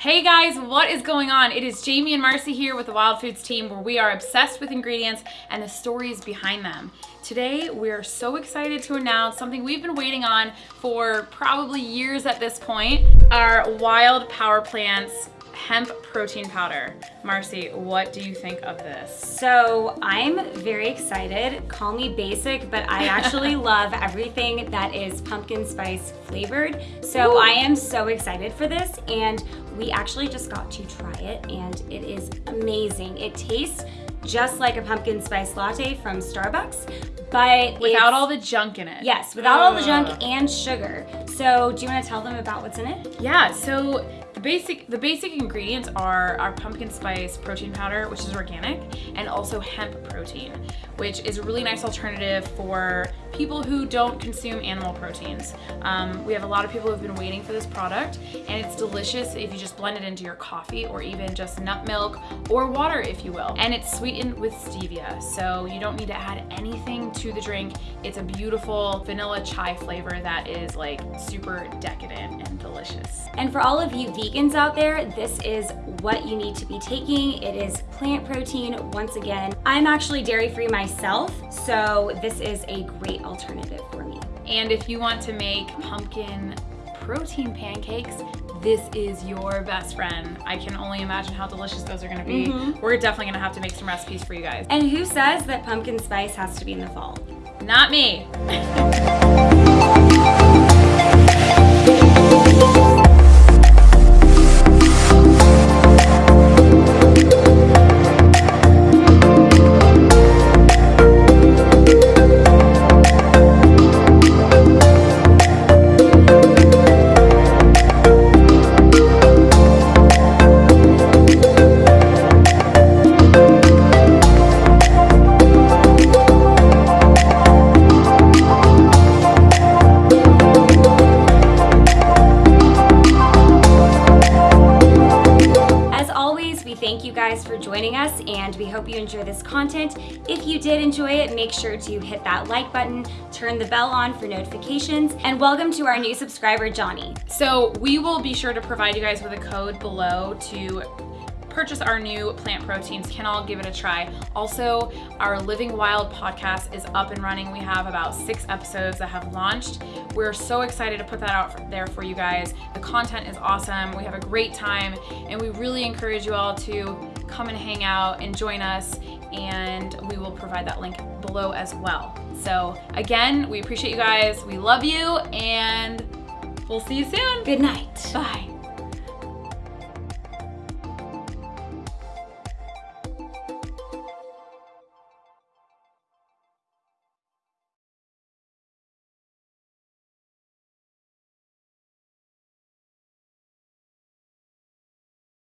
Hey guys, what is going on? It is Jamie and Marcy here with the Wild Foods team where we are obsessed with ingredients and the stories behind them. Today, we're so excited to announce something we've been waiting on for probably years at this point, our Wild Power Plants hemp protein powder. Marcy, what do you think of this? So I'm very excited. Call me basic, but I actually love everything that is pumpkin spice flavored. So Ooh. I am so excited for this and we actually just got to try it and it is amazing. It tastes just like a pumpkin spice latte from Starbucks, but without all the junk in it. Yes, without all the junk and sugar. So do you want to tell them about what's in it? Yeah, so the basic, the basic ingredients are our pumpkin spice protein powder, which is organic, and also hemp protein, which is a really nice alternative for people who don't consume animal proteins. Um, we have a lot of people who have been waiting for this product, and it's delicious if you just blend it into your coffee or even just nut milk or water, if you will. And it's sweetened with stevia, so you don't need to add anything to the drink. It's a beautiful vanilla chai flavor that is like super decadent and delicious. And for all of you vegans out there, this is what you need to be taking. It is plant protein, once again. I'm actually dairy-free myself, so this is a great alternative for me. And if you want to make pumpkin protein pancakes, this is your best friend. I can only imagine how delicious those are gonna be. Mm -hmm. We're definitely gonna have to make some recipes for you guys. And who says that pumpkin spice has to be in the fall? Not me. thank you guys for joining us and we hope you enjoy this content. If you did enjoy it, make sure to hit that like button, turn the bell on for notifications, and welcome to our new subscriber, Johnny. So we will be sure to provide you guys with a code below to purchase our new plant proteins can all give it a try. Also, our Living Wild podcast is up and running. We have about six episodes that have launched. We're so excited to put that out there for you guys. The content is awesome. We have a great time and we really encourage you all to come and hang out and join us and we will provide that link below as well. So again, we appreciate you guys. We love you and we'll see you soon. Good night.